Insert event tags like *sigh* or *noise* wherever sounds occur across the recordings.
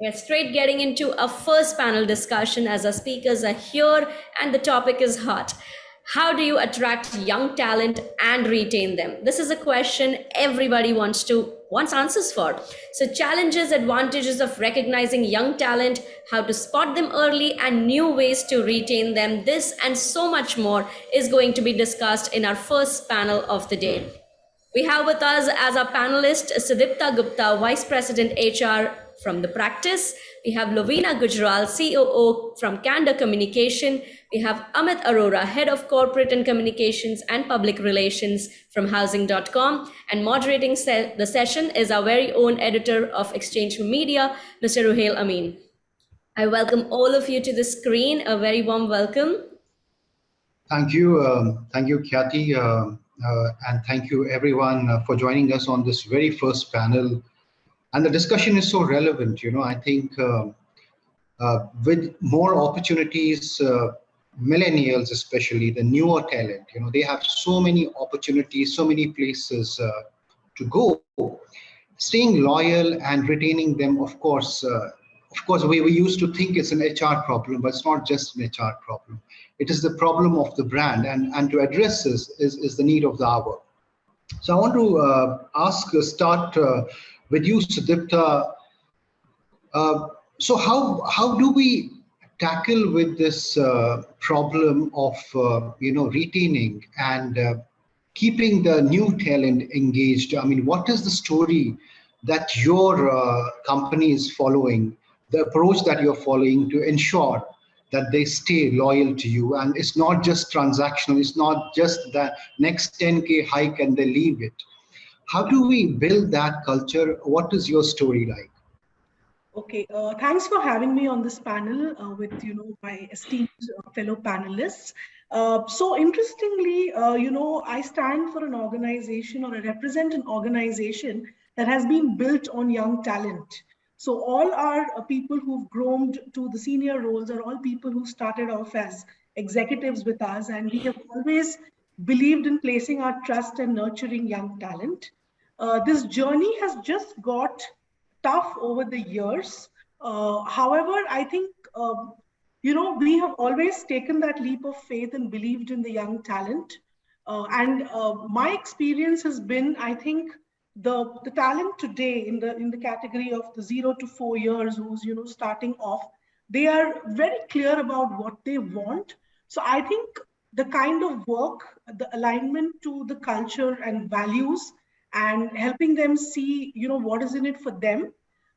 We're straight getting into a first panel discussion as our speakers are here and the topic is hot. How do you attract young talent and retain them? This is a question everybody wants to wants answers for. So challenges, advantages of recognizing young talent, how to spot them early and new ways to retain them. This and so much more is going to be discussed in our first panel of the day. We have with us as our panelist Sudipta Gupta, Vice President HR from the practice. We have Lavina Gujral, COO from Candor Communication. We have Amit Arora, Head of Corporate and Communications and Public Relations from Housing.com. And moderating se the session is our very own editor of Exchange Media, Mr. Ruhail Amin. I welcome all of you to the screen. A very warm welcome. Thank you. Um, thank you, Khyati. Uh, uh, and thank you everyone uh, for joining us on this very first panel. And the discussion is so relevant, you know, I think uh, uh with more opportunities, uh, millennials especially, the newer talent, you know, they have so many opportunities, so many places uh, to go. Staying loyal and retaining them, of course, of course, we, we used to think it's an HR problem, but it's not just an HR problem. It is the problem of the brand, and, and to address this is, is the need of the hour. So I want to uh, ask, uh, start uh, with you. Uh, so how, how do we tackle with this uh, problem of, uh, you know, retaining and keeping the new talent engaged? I mean, what is the story that your company is following the approach that you're following to ensure that they stay loyal to you. And it's not just transactional, it's not just the next 10K hike and they leave it. How do we build that culture? What is your story like? Okay, uh, thanks for having me on this panel uh, with you know my esteemed uh, fellow panelists. Uh, so interestingly, uh, you know, I stand for an organization or I represent an organization that has been built on young talent. So all our people who've groomed to the senior roles are all people who started off as executives with us. And we have always believed in placing our trust and nurturing young talent. Uh, this journey has just got tough over the years. Uh, however, I think, um, you know, we have always taken that leap of faith and believed in the young talent. Uh, and uh, my experience has been, I think, the the talent today in the in the category of the zero to four years who's you know starting off they are very clear about what they want so i think the kind of work the alignment to the culture and values and helping them see you know what is in it for them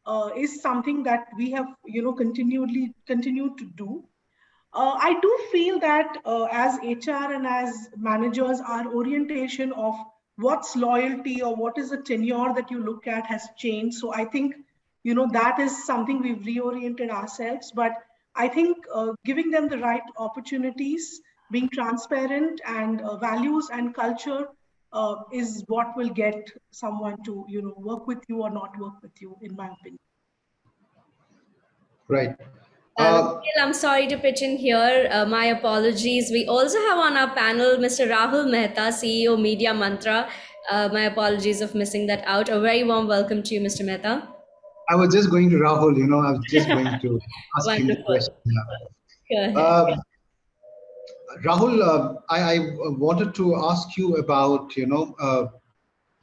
uh, is something that we have you know continually continued to do uh, i do feel that uh, as hr and as managers our orientation of what's loyalty or what is the tenure that you look at has changed. So I think, you know, that is something we've reoriented ourselves. But I think uh, giving them the right opportunities, being transparent and uh, values and culture uh, is what will get someone to, you know, work with you or not work with you, in my opinion. Right. Uh, I'm sorry to pitch in here. Uh, my apologies. We also have on our panel Mr. Rahul Mehta, CEO Media Mantra. Uh, my apologies of missing that out. A very warm welcome to you, Mr. Mehta. I was just going to Rahul, you know, I was just going to *laughs* ask him the question. Yeah. Uh, Rahul, uh, I, I, wanted to ask you about, you know, uh,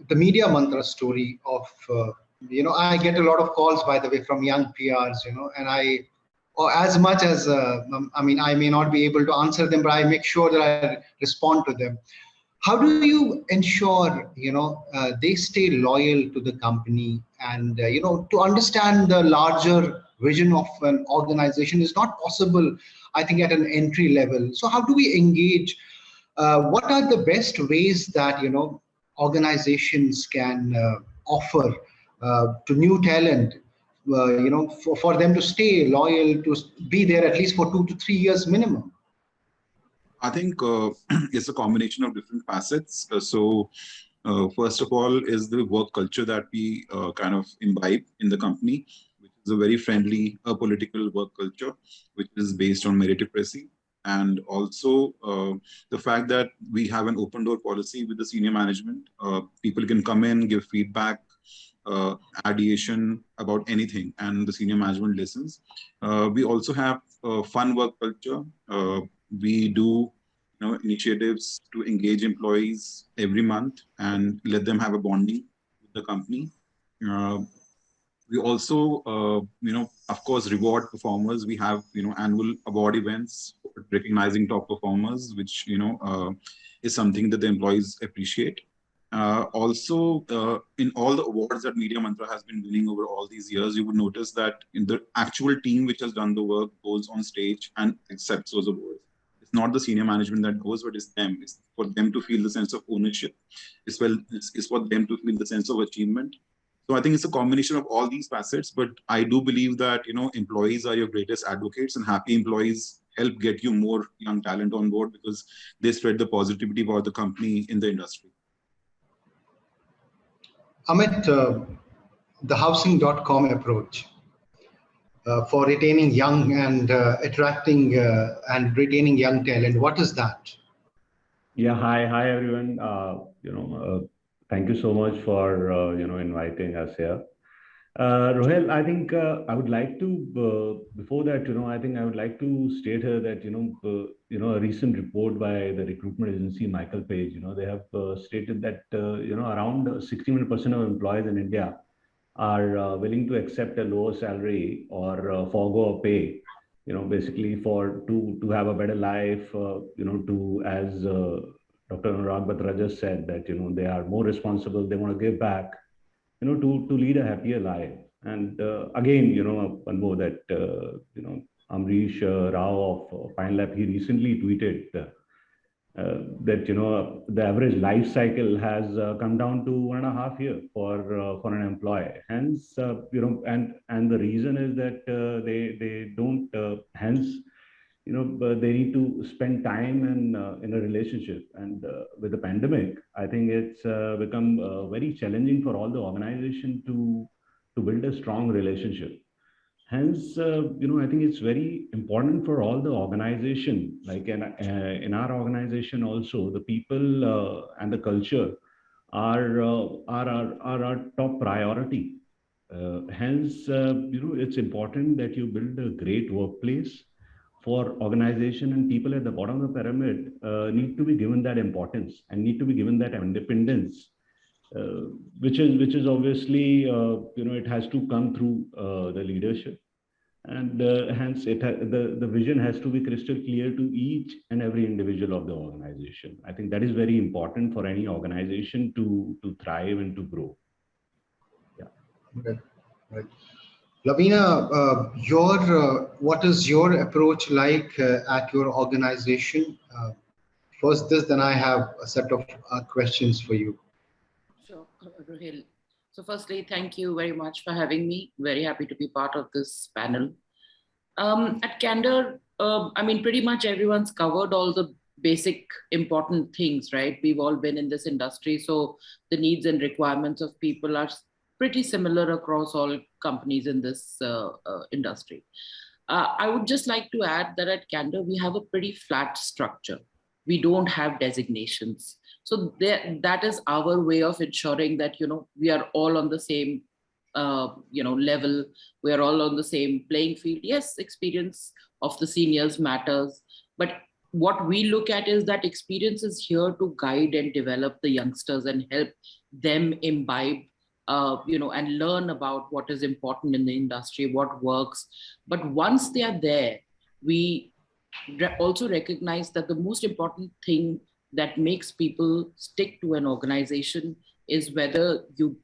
the Media Mantra story of, you know, I get a lot of calls, by the way, from young PRs, you know, and I or as much as uh, um, I mean, I may not be able to answer them, but I make sure that I respond to them. How do you ensure you know uh, they stay loyal to the company and uh, you know to understand the larger vision of an organization is not possible, I think, at an entry level. So how do we engage? Uh, what are the best ways that you know organizations can uh, offer uh, to new talent uh, you know, for, for them to stay loyal, to be there at least for two to three years minimum? I think uh, *clears throat* it's a combination of different facets. So uh, first of all is the work culture that we uh, kind of imbibe in the company, is a very friendly political work culture, which is based on meritocracy. And also uh, the fact that we have an open door policy with the senior management. people can come in, give feedback, uh, ideation about anything and the senior management listens. Uh, we also have a fun work culture. Uh, we do you know, initiatives to engage employees every month and let them have a bonding with the company. We also, uh, you know, of course, reward performers. We have, you know, annual award events recognizing top performers, which, you know, uh, is something that the employees appreciate. Uh, also, uh, in all the awards that Media Mantra has been winning over all these years, you would notice that in the actual team which has done the work goes on stage and accepts those awards. It's not the senior management that goes, but it's them. It's for them to feel the sense of ownership. It's, well, it's, it's for them to feel the sense of achievement. So I think it's a combination of all these facets, but I do believe that, you know, employees are your greatest advocates and happy employees help get you more young talent on board because they spread the positivity about the company in the industry. Amit, uh, the housing.com approach uh, for retaining young and uh, attracting uh, and retaining young talent, what is that? Yeah, hi, hi everyone. Uh, you know, uh, thank you so much for you know inviting us here. Uh, Ruhail, I think uh, I would like to uh, before that, you know, I think I would like to state here that you know, uh, you know, a recent report by the recruitment agency Michael Page, you know, they have uh, stated that uh, you know around 61% of employees in India are willing to accept a lower salary or forego a pay, you know, basically for to to have a better life, you know, to as Dr. Anurag just said that you know they are more responsible, they want to give back you know, to, to lead a happier life. And uh, again, you know, one more that, uh, you know, Amrish uh, Rau of Pine Lab, he recently tweeted uh, uh, that, you know, the average life cycle has uh, come down to one and a half year for, for an employee. Hence, you know, and, and the reason is that they, they don't, hence, you know they need to spend time in uh, in a relationship. And uh, with the pandemic i think it's uh, become uh, very challenging for all the organization to to build a strong relationship. Hence uh, you know i think it's very important for all the organization like in, uh, in our organization also the people and the culture are are, are, are our top priority. Hence you know it's important that you build a great workplace for organization and people at the bottom of the pyramid uh, need to be given that importance and need to be given that independence uh, which is which is obviously uh, you know it has to come through uh, the leadership. And uh, hence it the the vision has to be crystal clear to each and every individual of the organization. I think that is very important for any organization to to thrive and to grow. Yeah. Right. Right Lavina, uh, your uh, what is your approach like uh, at your organization? Uh, first, this, then I have a set of uh, questions for you. Sure, Ruhail. So, firstly, thank you very much for having me. Very happy to be part of this panel. Um, at Candor, um, I mean, pretty much everyone's covered all the basic important things, right? We've all been in this industry, so the needs and requirements of people are pretty similar across all companies in this uh, uh, industry. Uh, I would just like to add that at Candor, we have a pretty flat structure. We don't have designations. So there, that is our way of ensuring that, you know, we are all on the same, uh, you know, level. We are all on the same playing field. Yes, experience of the seniors matters, but what we look at is that experience is here to guide and develop the youngsters and help them imbibe uh, you know, and learn about what is important in the industry, what works. But once they are there, we re also recognize that the most important thing that makes people stick to an organization is whether you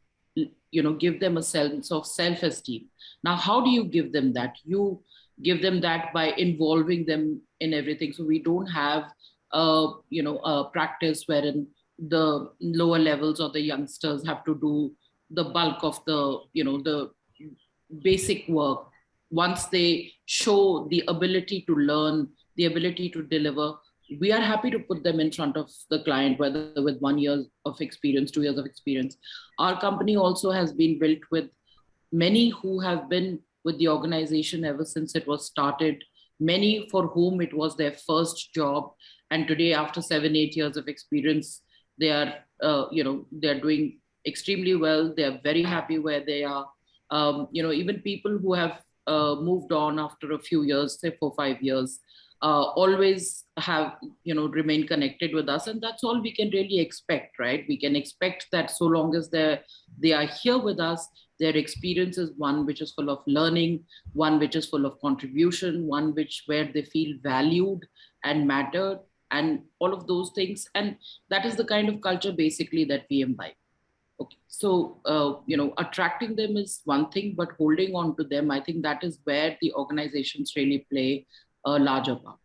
you know give them a sense of self-esteem. Now how do you give them that? You give them that by involving them in everything. So we don't have a you know a practice wherein the lower levels or the youngsters have to do the bulk of the, you know, the basic work. Once they show the ability to learn, the ability to deliver, we are happy to put them in front of the client, whether with one year of experience, two years of experience. Our company also has been built with many who have been with the organization ever since it was started, many for whom it was their first job. And today, after seven, eight years of experience, they are, uh, you know, they're doing extremely well. They are very happy where they are. Um, you know, even people who have uh, moved on after a few years, say four, five years, uh, always have, you know, remain connected with us. And that's all we can really expect, right? We can expect that so long as they're, they are here with us, their experience is one which is full of learning, one which is full of contribution, one which where they feel valued and mattered and all of those things. And that is the kind of culture basically that we imbibe. Okay, so uh, you know, attracting them is one thing, but holding on to them, I think that is where the organizations really play a larger part.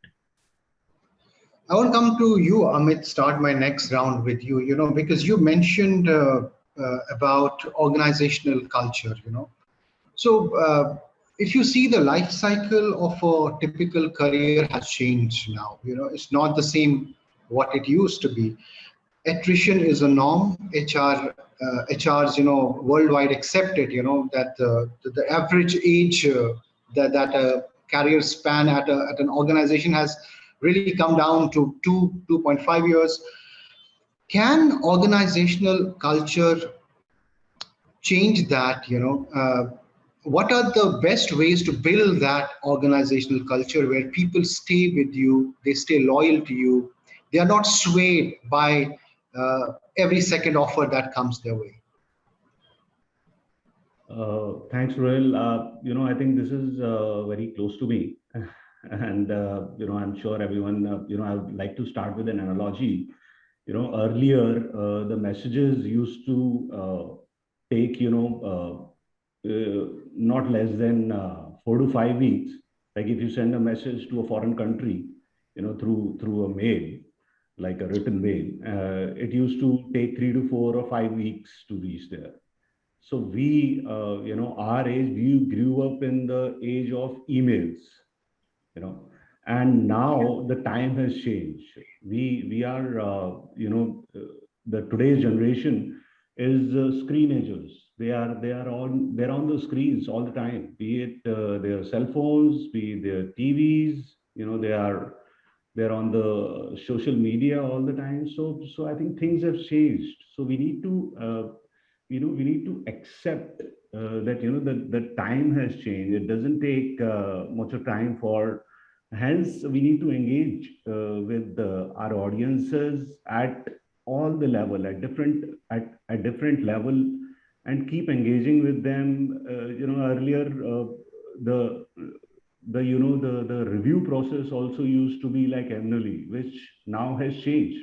I want to come to you, Amit. Start my next round with you. You know, because you mentioned uh, uh, about organizational culture. You know, so uh, if you see the life cycle of a typical career has changed now. You know, it's not the same what it used to be. Attrition is a norm. HR uh, HRs, you know, worldwide accepted, you know, that uh, the, the, average age uh, that, that a career span at, a, at an organization has really come down to two, 2.5 years. Can organizational culture change that, you know, uh, what are the best ways to build that organizational culture where people stay with you, they stay loyal to you, they are not swayed by uh, every second offer that comes their way. Uh, thanks, Ruhail. Uh, you know, I think this is uh, very close to me. *laughs* and, uh, you know, I'm sure everyone, uh, you know, I would like to start with an analogy. You know, earlier, the messages used to take, you know, not less than four to five weeks. Like if you send a message to a foreign country, you know, through through a mail, like a written mail, uh, it used to take three to four or five weeks to reach there. So we, uh, you know, our age, we grew up in the age of emails, you know, and now the time has changed. We we are, uh, you know, uh, the today's generation is uh, screenagers. They are they are on they're on the screens all the time. Be it uh, their cell phones, be it their TVs, you know, they are they're on the social media all the time. So so i think things have changed. So we need to uh, you know we need to accept uh, that you know the the time has changed. It doesn't take uh, much of time for hence we need to engage uh, with our audiences at all the level at different at a different level and keep engaging with them. Uh, you know earlier uh, the the you know the the review process also used to be like annually which now has changed.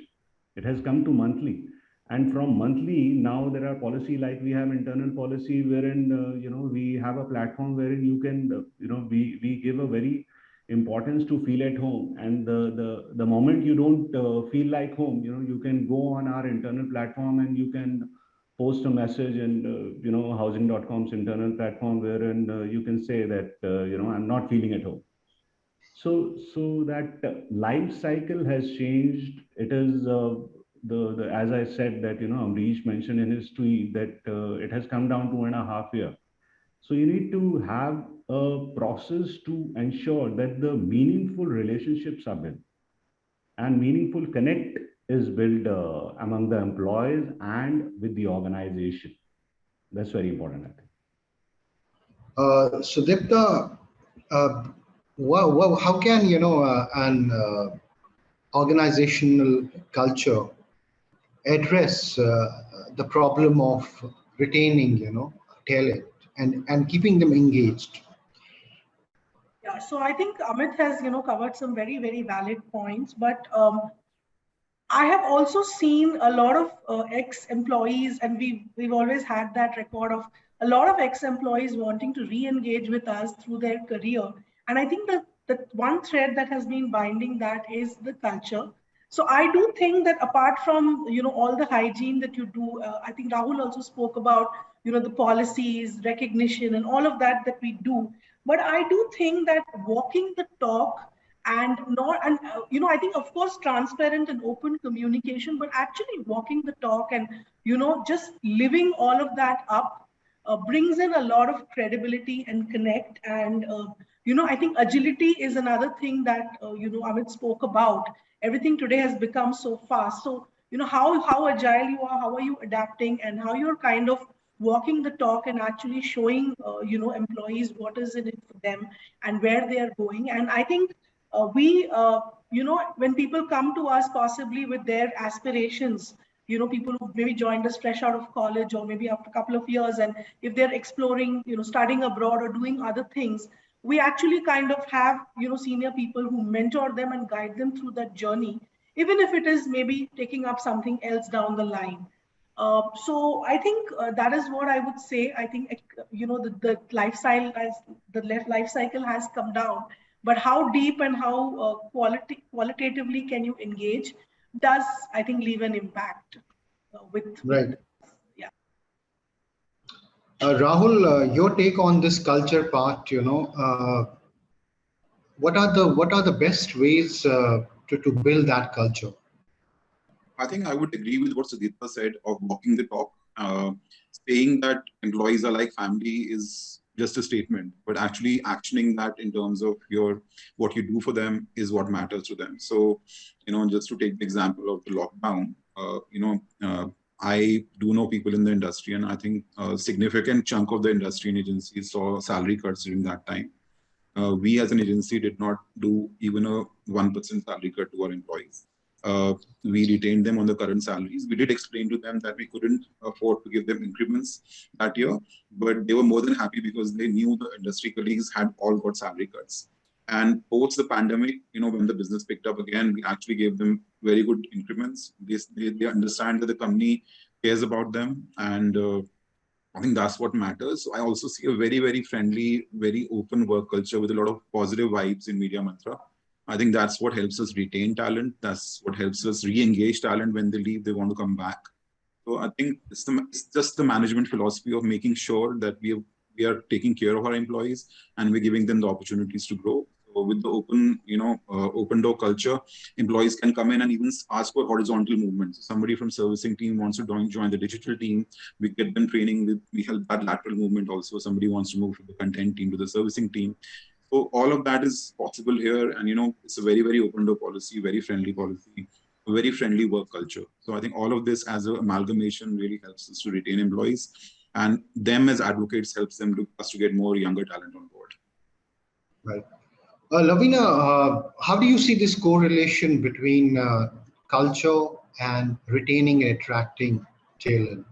It has come to monthly. And from monthly now there are policy like we have internal policy wherein uh, you know we have a platform wherein you can uh, you know we we give a very importance to feel at home. And the the the moment you don't uh, feel like home you know you can go on our internal platform and you can post a message in uh, you know housing.com's internal platform wherein uh, you can say that uh, you know i'm not feeling at home. So so that life cycle has changed. It is uh, the, the as i said that you know amrish mentioned in his tweet that uh, it has come down to and a half year. So you need to have a process to ensure that the meaningful relationships are built and meaningful connect is built uh, among the employees and with the organization. That's very important, I think. Uh, Sudipta, uh, well, well, how can you know uh, an uh, organizational culture address uh, the problem of retaining, you know, talent and and keeping them engaged? Yeah, so I think Amit has you know covered some very very valid points, but um, I have also seen a lot of uh, ex-employees, and we we've always had that record of a lot of ex-employees wanting to re-engage with us through their career. And I think that the one thread that has been binding that is the culture. So I do think that apart from you know all the hygiene that you do, uh, I think Rahul also spoke about you know the policies, recognition, and all of that that we do. But I do think that walking the talk and not and uh, you know i think of course transparent and open communication but actually walking the talk and you know just living all of that up uh, brings in a lot of credibility and connect. And uh, you know i think agility is another thing that uh, you know amit spoke about. Everything today has become so fast. So you know how how agile you are how are you adapting and how you're kind of walking the talk and actually showing uh, you know employees what is in it for them and where they are going. And i think uh, we uh, you know when people come to us possibly with their aspirations you know people who maybe joined us fresh out of college or maybe after a couple of years and if they're exploring you know studying abroad or doing other things we actually kind of have you know senior people who mentor them and guide them through that journey even if it is maybe taking up something else down the line uh, so I think uh, that is what I would say. I think you know the, the life cycle has the life cycle has come down, but how deep and how uh, quality qualitatively can you engage does I think leave an impact uh, with right. yeah. Uh, Rahul, uh, your take on this culture part. You know, what are the what are the best ways to to build that culture? I think I would agree with what Sudipta said of walking the talk. Uh, saying that employees are like family is just a statement, but actually actioning that in terms of your what you do for them is what matters to them. So, you know, just to take the example of the lockdown, uh, you know, uh, I do know people in the industry, and I think a significant chunk of the industry and agencies saw salary cuts during that time. Uh, we as an agency did not do even a 1% salary cut to our employees uh, we retained them on the current salaries. We did explain to them that we couldn't afford to give them increments that year, but they were more than happy because they knew the industry colleagues had all got salary cuts. And post the pandemic, you know, when the business picked up again, we actually gave them very good increments. They, they, they understand that the company cares about them. And uh, I think that's what matters. So I also see a very, very friendly, very open work culture with a lot of positive vibes in Media Mantra. I think that's what helps us retain talent. That's what helps us re-engage talent when they leave, they want to come back. So I think it's, the, it's just the management philosophy of making sure that we, have, we are taking care of our employees and we're giving them the opportunities to grow. So with the open, you know, uh, open door culture, employees can come in and even ask for horizontal movement. So somebody from servicing team wants to join, join the digital team. We get them training. We help that lateral movement also. Somebody wants to move from the content team to the servicing team. So all of that is possible here. And, you know, it's a very, very open door policy, very friendly policy, very friendly work culture. So I think all of this as an amalgamation really helps us to retain employees and them as advocates helps them to us to get more younger talent on board. Right. Uh, Lavina, uh, how do you see this correlation between uh, culture and retaining and attracting talent?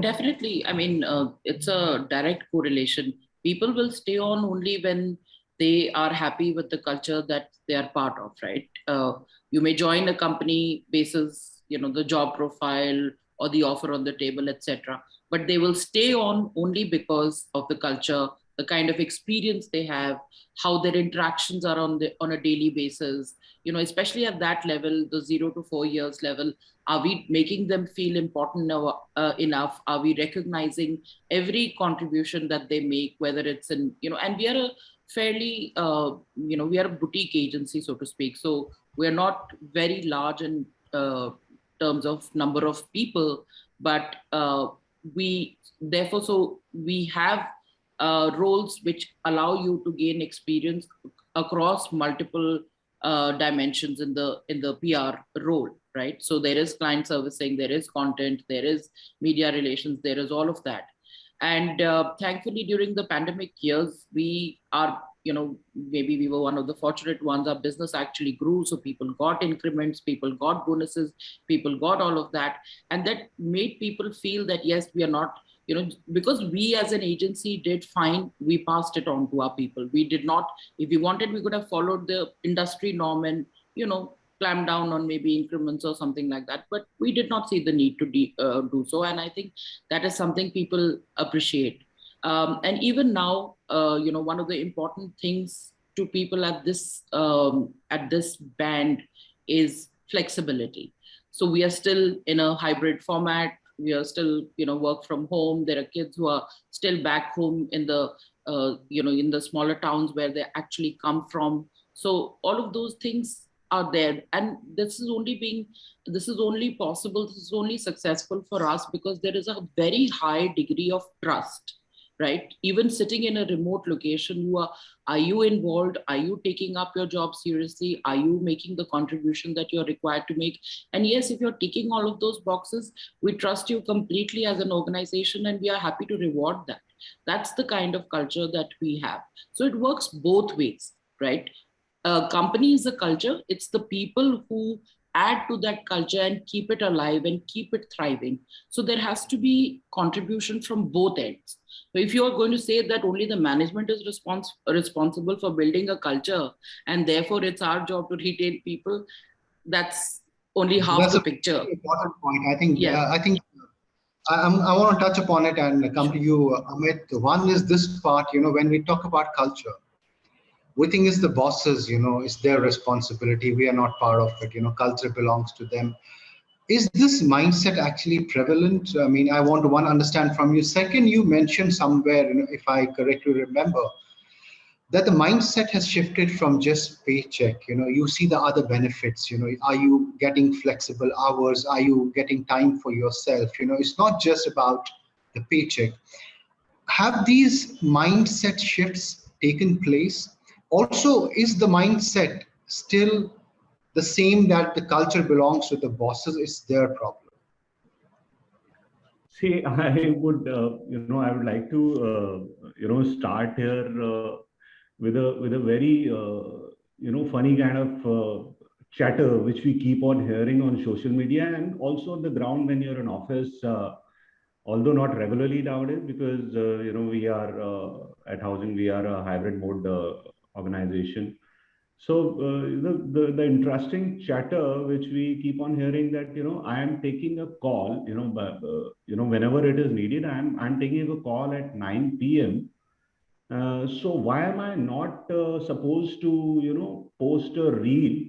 Definitely. I mean, uh, it's a direct correlation people will stay on only when they are happy with the culture that they are part of right? Uh, you may join a company basis you know the job profile or the offer on the table etc but they will stay on only because of the culture the kind of experience they have how their interactions are on the on a daily basis. You know especially at that level the 0 to 4 years level are we making them feel important uh, enough? Are we recognizing every contribution that they make whether it's in you know and we are a fairly uh, you know we are a boutique agency so to speak. So we're not very large in uh, terms of number of people but uh, we therefore so we have uh, roles which allow you to gain experience across multiple uh, dimensions in the in the PR role right? So there is client servicing, there is content, there is media relations, there is all of that. And uh, thankfully, during the pandemic years, we are, you know, maybe we were one of the fortunate ones. Our business actually grew. So people got increments, people got bonuses, people got all of that. And that made people feel that, yes, we are not you know because we as an agency did fine we passed it on to our people we did not if we wanted we could have followed the industry norm and you know clamp down on maybe increments or something like that. But we did not see the need to uh, do so. And I think that is something people appreciate. Um, and even now, uh, you know, one of the important things to people at this um, at this band is flexibility. So we are still in a hybrid format. We are still, you know, work from home. There are kids who are still back home in the, uh, you know, in the smaller towns where they actually come from. So all of those things are there and this is only being this is only possible this is only successful for us because there is a very high degree of trust right? Even sitting in a remote location, you are, are you involved? Are you taking up your job seriously? Are you making the contribution that you're required to make? And yes, if you're ticking all of those boxes, we trust you completely as an organization and we are happy to reward that. That's the kind of culture that we have. So it works both ways, right? A company is a culture. It's the people who add to that culture and keep it alive and keep it thriving. So there has to be contribution from both ends. So if you are going to say that only the management is respons responsible for building a culture and therefore it's our job to retain people, that's only half that's the picture. Important point. I think. Yeah. Uh, I think. I, I want to touch upon it and come to you, Amit. One is this part. You know, when we talk about culture, we think it's the bosses, you know, it's their responsibility. We are not part of it, you know, culture belongs to them. Is this mindset actually prevalent? I mean, I want to one understand from you. Second, you mentioned somewhere, if I correctly remember, that the mindset has shifted from just paycheck. You know you see the other benefits you know. Are you getting flexible hours? Are you getting time for yourself? You know it's not just about the paycheck. Have these mindset shifts taken place? Also is the mindset still the same that the culture belongs to the bosses is their problem see *laughs* i would uh, you know i would like to uh, you know start here uh, with a with a very uh, you know funny kind of uh, chatter which we keep on hearing on social media and also on the ground when you're in office uh, although not regularly nowadays because you know we are at housing we are a hybrid mode organization. So uh, the, the, the interesting chatter which we keep on hearing that you know I am taking a call you know uh, you know whenever it is needed I am I'm taking a call at 9 p.m. Uh, so why am I not uh, supposed to you know post a reel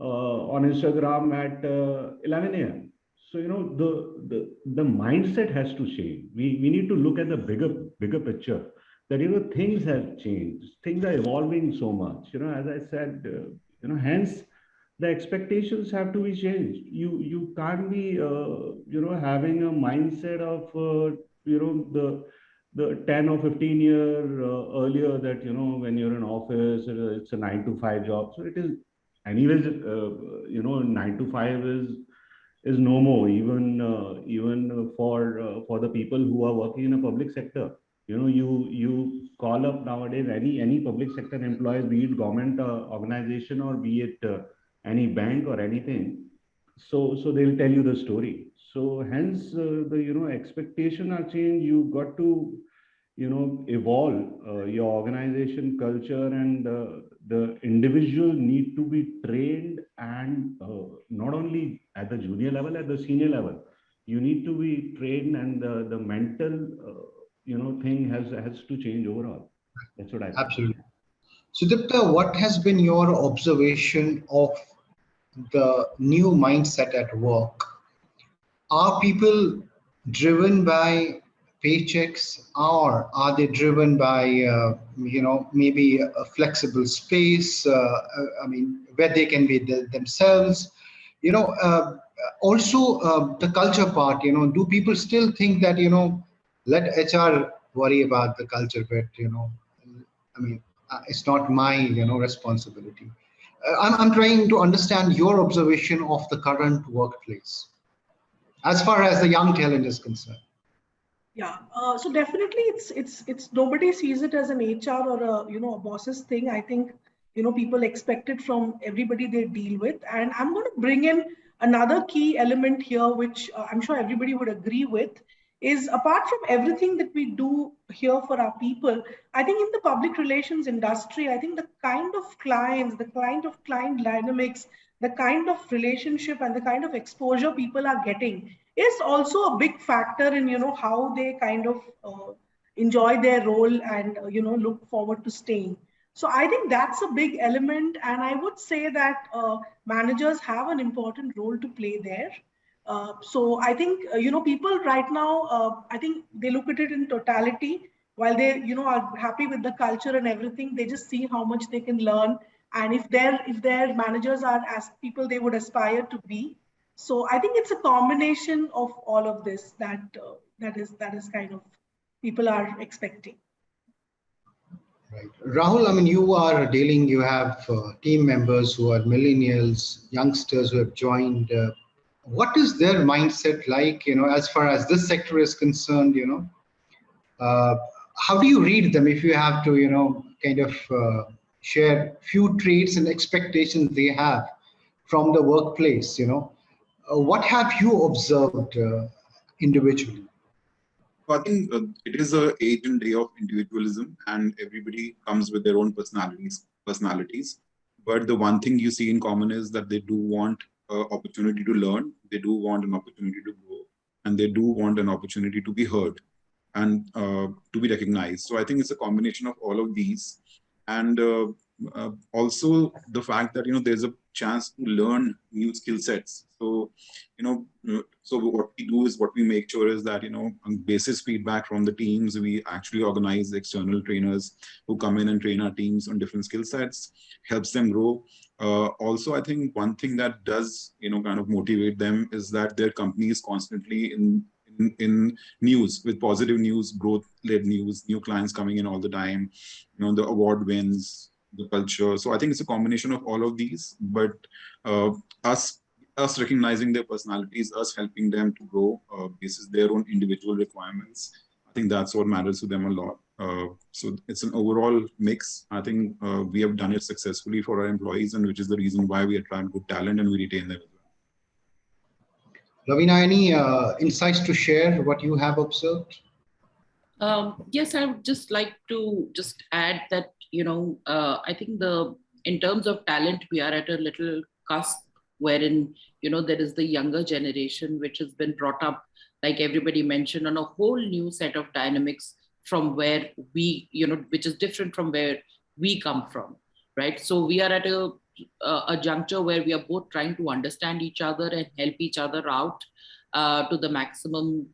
uh, on Instagram at uh, 11 a.m. So you know the the the mindset has to change. We we need to look at the bigger bigger picture that you know things have changed. Things are evolving so much you know as i said uh, you know hence the expectations have to be changed. You you can't be uh, you know having a mindset of uh, you know the the 10 or 15 year uh, earlier that you know when you're in office it's a 9 to 5 job. So it is anyways uh, you know 9 to 5 is is no more even uh, even for for the people who are working in a public sector you know you you call up nowadays any any public sector employees be it government uh, organization or be it uh, any bank or anything. So so they'll tell you the story. So hence uh, the you know expectation are changed. You got to you know evolve uh, your organization culture and uh, the individual need to be trained and uh, not only at the junior level at the senior level. You need to be trained and the, the mental you know thing has has to change overall. That's what i think. absolutely. Sudipta what has been your observation of the new mindset at work? Are people driven by paychecks? Or are they driven by uh, you know maybe a flexible space uh, i mean where they can be the, themselves? You know uh, also uh, the culture part you know do people still think that you know let HR worry about the culture bit, you know. I mean, uh, it's not my, you know, responsibility. Uh, I'm, I'm trying to understand your observation of the current workplace as far as the young talent is concerned. Yeah, uh, so definitely it's it's it's nobody sees it as an HR or a you know a boss's thing. I think you know people expect it from everybody they deal with, and I'm going to bring in another key element here, which uh, I'm sure everybody would agree with, is apart from everything that we do here for our people, I think in the public relations industry, I think the kind of clients, the kind of client dynamics, the kind of relationship and the kind of exposure people are getting is also a big factor in, you know, how they kind of uh, enjoy their role and, uh, you know, look forward to staying. So I think that's a big element. And I would say that uh, managers have an important role to play there. Uh, so I think, uh, you know, people right now, uh, I think they look at it in totality while they, you know, are happy with the culture and everything, they just see how much they can learn. And if their, if their managers are as people they would aspire to be. So I think it's a combination of all of this that, uh, that is, that is kind of people are expecting. Right. Rahul, I mean, you are dealing, you have uh, team members who are millennials, youngsters who have joined. What is their mindset like, you know, as far as this sector is concerned, you know? Uh, how do you read them if you have to, you know, kind of uh, share few traits and expectations they have from the workplace, you know? Uh, what have you observed uh, individually? I think uh, it is a age and day of individualism, and everybody comes with their own personalities. Personalities, but the one thing you see in common is that they do want uh, opportunity to learn. They do want an opportunity to grow, and they do want an opportunity to be heard and uh, to be recognized. So I think it's a combination of all of these, and uh, uh, also the fact that you know there's a chance to learn new skill sets. So you know uh, so what we do is what we make sure is that you know on basis feedback from the teams we actually organize external trainers who come in and train our teams on different skill sets helps them grow. Uh, also i think one thing that does you know kind of motivate them is that their company is constantly in in, in news with positive news growth led news new clients coming in all the time you know the award wins the culture. So I think it's a combination of all of these, but uh, us us recognizing their personalities, us helping them to grow uh, basis their own individual requirements. I think that's what matters to them a lot. Uh, so it's an overall mix. I think uh, we have done it successfully for our employees, and which is the reason why we attract good talent and we retain them. Lavina, any uh, insights to share what you have observed? Um, yes, I would just like to just add that you know, uh, I think the in terms of talent, we are at a little cusp wherein you know there is the younger generation which has been brought up, like everybody mentioned, on a whole new set of dynamics from where we, you know, which is different from where we come from, right? So we are at a a juncture where we are both trying to understand each other and help each other out uh, to the maximum,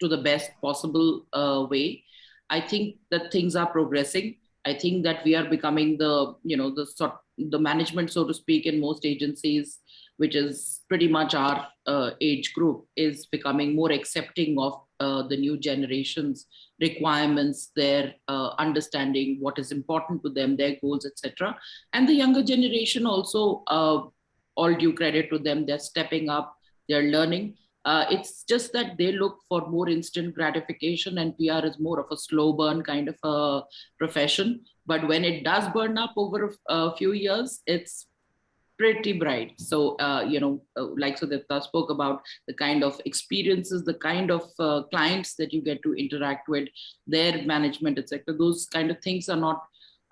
to the best possible uh, way. I think that things are progressing. I think that we are becoming the, you know, the sort, the management, so to speak, in most agencies, which is pretty much our uh, age group, is becoming more accepting of uh, the new generation's requirements, their uh, understanding what is important to them, their goals, etc. And the younger generation also, uh, all due credit to them, they're stepping up, they're learning. Uh, it's just that they look for more instant gratification and PR is more of a slow burn kind of a profession. But when it does burn up over a, few years, it's pretty bright. So, uh, you know, uh, like Sudipta spoke about the kind of experiences, the kind of uh, clients that you get to interact with, their management, etc. Those kind of things are not,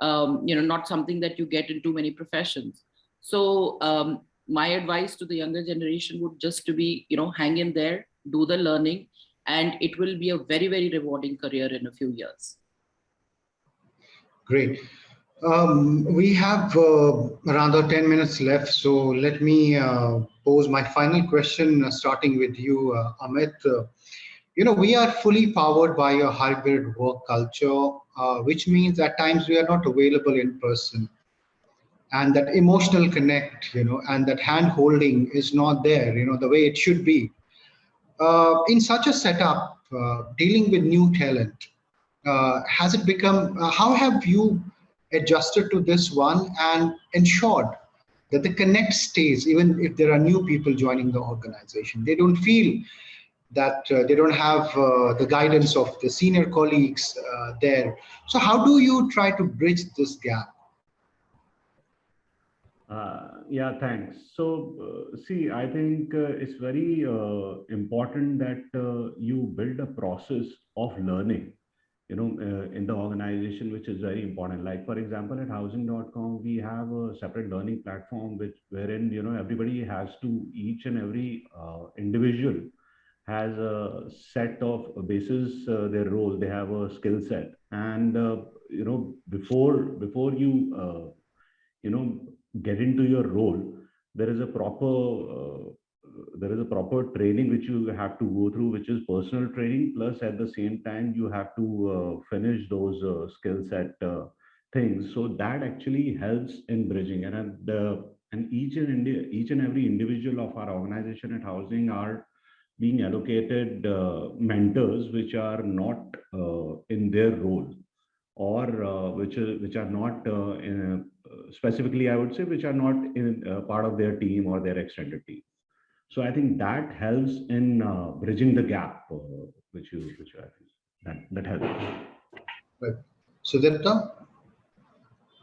um, you know, not something that you get in too many professions. So um, my advice to the younger generation would just to be, you know, hang in there, do the learning, and it will be a very, very rewarding career in a few years. Great. Um, we have uh, around 10 minutes left, so let me uh, pose my final question, uh, starting with you, uh, Amit. Uh, you know, we are fully powered by a hybrid work culture, uh, which means at times we are not available in person and that emotional connect you know and that hand holding is not there you know the way it should be. Uh, in such a setup uh, dealing with new talent uh, has it become uh, how have you adjusted to this one and ensured that the connect stays even if there are new people joining the organization? They don't feel that uh, they don't have uh, the guidance of the senior colleagues there. So how do you try to bridge this gap uh, yeah, thanks. So, uh, see, I think uh, it's very uh, important that uh, you build a process of learning, you know, uh, in the organization, which is very important. Like, for example, at housing.com, we have a separate learning platform, which wherein, you know, everybody has to, each and every individual has a set of basis their role. They have a skill set. And, you know, before, before you, you know, get into your role, there is a proper uh, there is a proper training which you have to go through, which is personal training. Plus, at the same time, you have to uh, finish those uh, skill set uh, things. So that actually helps in bridging. And and, and each and India, each and every individual of our organization at Housing are being allocated uh, mentors which are not uh, in their role or uh, which which are not uh, in, specifically i would say which are not in part of their team or their extended team so i think that helps in bridging the gap which you which you that that helps right Sudipta?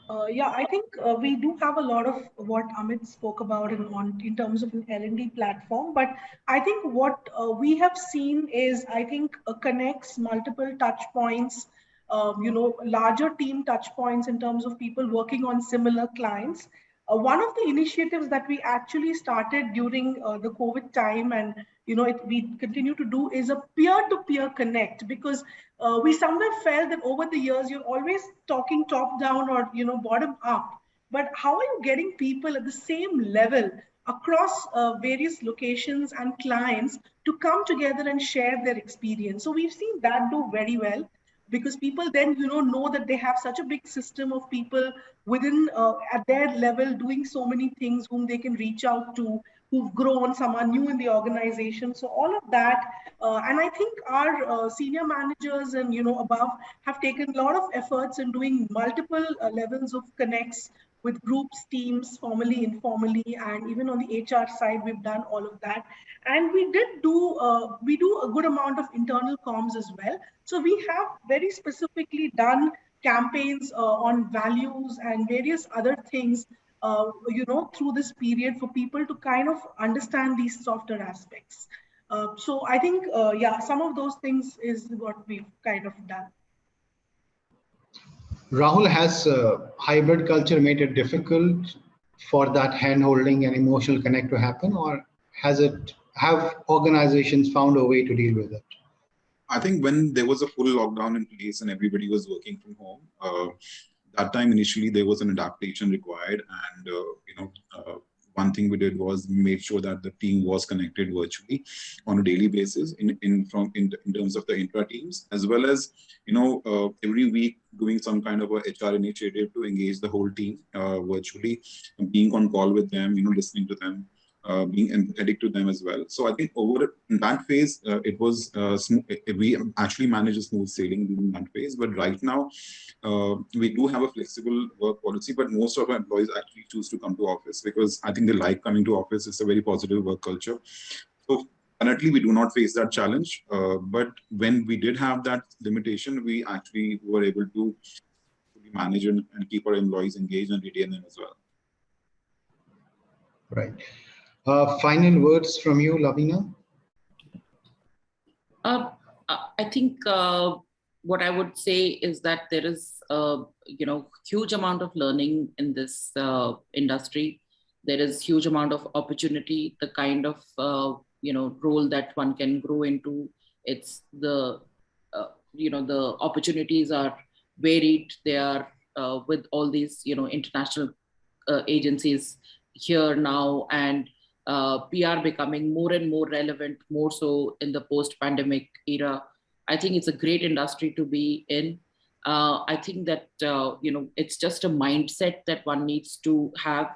Uh, yeah, I think uh, we do have a lot of what Amit spoke about in, on, in terms of an L&D platform. But I think what uh, we have seen is, I think, uh, connects multiple touch points, um, you know, larger team touch points in terms of people working on similar clients. Uh, one of the initiatives that we actually started during uh, the COVID time and you know, it, we continue to do is a peer-to-peer connect because uh, we somewhere felt that over the years you're always talking top down or you know bottom up. But how are you getting people at the same level across uh, various locations and clients to come together and share their experience? So we've seen that do very well because people then you know know that they have such a big system of people within uh, at their level doing so many things whom they can reach out to who've grown, some are new in the organization. So all of that, uh, and I think our uh, senior managers and you know above have taken a lot of efforts in doing multiple uh, levels of connects with groups, teams, formally, informally, and even on the HR side, we've done all of that. And we did do, uh, we do a good amount of internal comms as well. So we have very specifically done campaigns uh, on values and various other things uh, you know, through this period for people to kind of understand these softer aspects. Uh, so I think, uh, yeah, some of those things is what we've kind of done. Rahul, has uh, hybrid culture made it difficult for that hand holding and emotional connect to happen or has it, have organizations found a way to deal with it? I think when there was a full lockdown in place and everybody was working from home, uh, that time initially there was an adaptation required and uh, you know uh, one thing we did was made sure that the team was connected virtually on a daily basis in, in from in, in terms of the intra teams as well as you know uh, every week doing some kind of a hr initiative to engage the whole team uh, virtually being on call with them you know listening to them uh, being empathetic to them as well. So I think over that phase, uh, it was uh, we actually managed a smooth sailing in that phase. But right now, uh, we do have a flexible work policy, but most of our employees actually choose to come to office because I think they like coming to office. It's a very positive work culture. So currently, we do not face that challenge. Uh, but when we did have that limitation, we actually were able to manage and, and keep our employees engaged and retain them as well. Right. Uh, final words from you, Lavina? Uh, I think uh, what I would say is that there is, uh, you know, huge amount of learning in this uh, industry. There is huge amount of opportunity, the kind of, uh, you know, role that one can grow into. It's the, you know, the opportunities are varied. They are with all these, you know, international agencies here now and uh, PR becoming more and more relevant, more so in the post-pandemic era. I think it's a great industry to be in. Uh, I think that uh, you know it's just a mindset that one needs to have,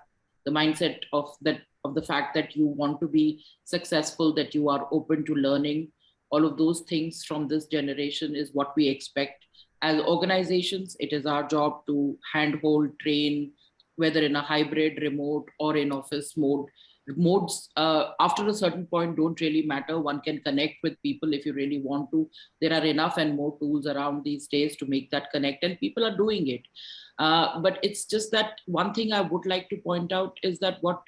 the mindset of that of the fact that you want to be successful, that you are open to learning. All of those things from this generation is what we expect. As organizations, it is our job to handhold, train, whether in a hybrid, remote, or in office mode, modes uh, after a certain point don't really matter. One can connect with people if you really want to. There are enough and more tools around these days to make that connect and people are doing it. Uh, but it's just that one thing i would like to point out is that what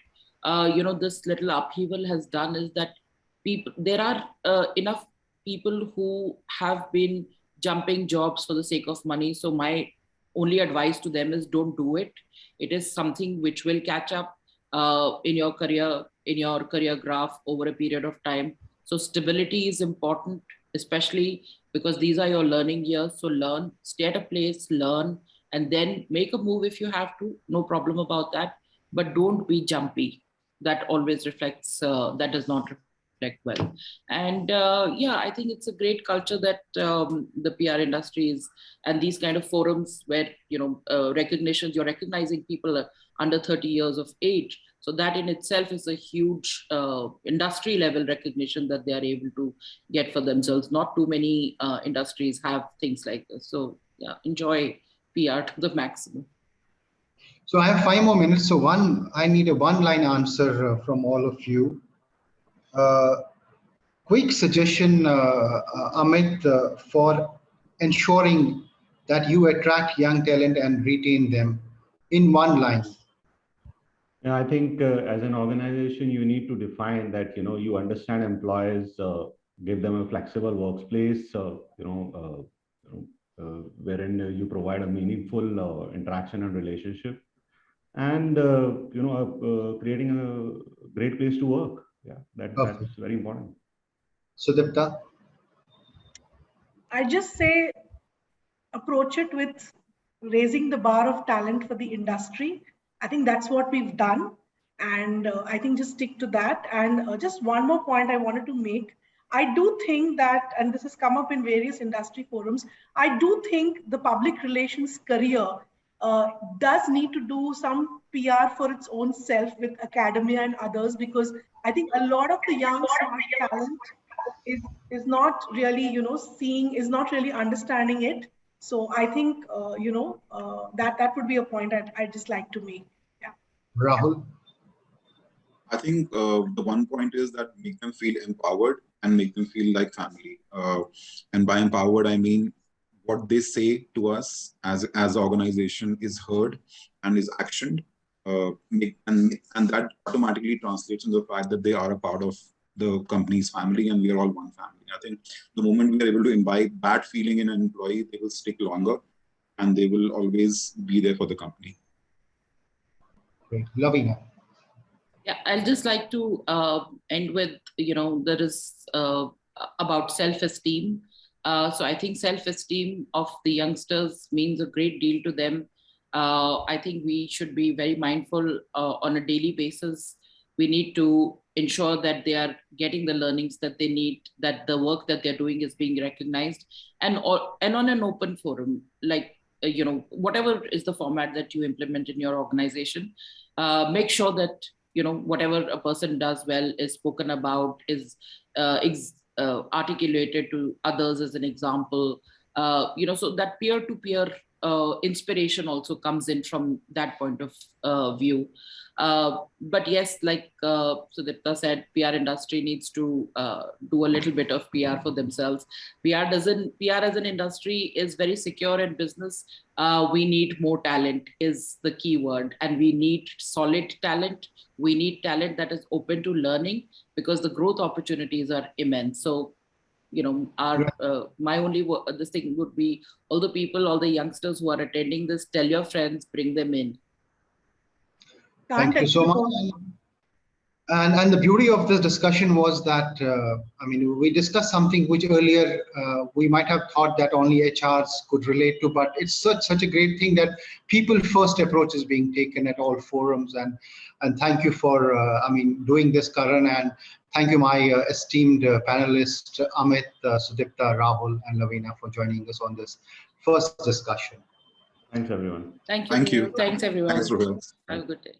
uh, you know this little upheaval has done is that people there are uh, enough people who have been jumping jobs for the sake of money. So my only advice to them is don't do it. It is something which will catch up uh, in your career in your career graph over a period of time. So stability is important especially because these are your learning years. So learn stay at a place learn and then make a move if you have to. No problem about that. But don't be jumpy. That always reflects uh, that does not reflect well. And uh, yeah i think it's a great culture that um, the pr industry is and these kind of forums where you know uh, recognitions you're recognizing people under 30 years of age So that in itself is a huge uh, industry level recognition that they are able to get for themselves. Not too many uh, industries have things like this. So yeah, enjoy PR to the maximum. So I have five more minutes. So one, I need a one-line answer uh, from all of you. Uh, quick suggestion, uh, uh Amit, uh, for ensuring that you attract young talent and retain them in one line. Yeah, I think uh, as an organization, you need to define that, you know, you understand employees, uh, give them a flexible workplace, uh, you know, uh, uh, wherein you provide a meaningful uh, interaction and relationship and, you know, creating a great place to work. Yeah, that, that's very important. Sudipta? I just say approach it with raising the bar of talent for the industry I think that's what we've done. And uh, I think just stick to that. And uh, just one more point I wanted to make. I do think that, and this has come up in various industry forums, I do think the public relations career uh, does need to do some PR for its own self with academia and others, because I think a lot of the young smart talent is, is not really, you know, seeing, is not really understanding it so I think, uh, you know, uh, that, that would be a point I'd, I'd just like to make. Yeah. Rahul? I think uh, the one point is that make them feel empowered and make them feel like family. Uh, and by empowered, I mean what they say to us as as organization is heard and is actioned. Uh, make, and, and that automatically translates into the fact that they are a part of the company's family and we are all one family. I think the moment we are able to imbibe that feeling in an employee, they will stick longer and they will always be there for the company. Great. Lavina. Yeah, I'll just like to uh, end with, you know, there is uh, about self-esteem. Uh, so I think self-esteem of the youngsters means a great deal to them. Uh, I think we should be very mindful uh, on a daily basis. We need to ensure that they are getting the learnings that they need that the work that they're doing is being recognized and or and on an open forum like uh, you know whatever is the format that you implement in your organization uh, make sure that you know whatever a person does well is spoken about is uh, uh, articulated to others as an example uh, you know so that peer to peer inspiration also comes in from that point of uh, view uh, but yes, like uh, Sudipta said, PR industry needs to uh, do a little bit of PR for themselves. PR doesn't, PR as an industry is very secure in business. Uh, we need more talent is the key word and we need solid talent. We need talent that is open to learning because the growth opportunities are immense. So you know our uh, my only this thing would be all the people all the youngsters who are attending this tell your friends bring them in Thank you so much. And, and the beauty of this discussion was that, uh, I mean, we discussed something which earlier uh, we might have thought that only HRs could relate to, but it's such such a great thing that people first approach is being taken at all forums. And and thank you for, uh, I mean, doing this, Karan, and thank you, my uh, esteemed uh, panelists, Amit, uh, Sudipta, Rahul, and Lavina for joining us on this first discussion. Thanks, everyone. Thank you. Thank you. Thanks, everyone. Thanks, Have a good day.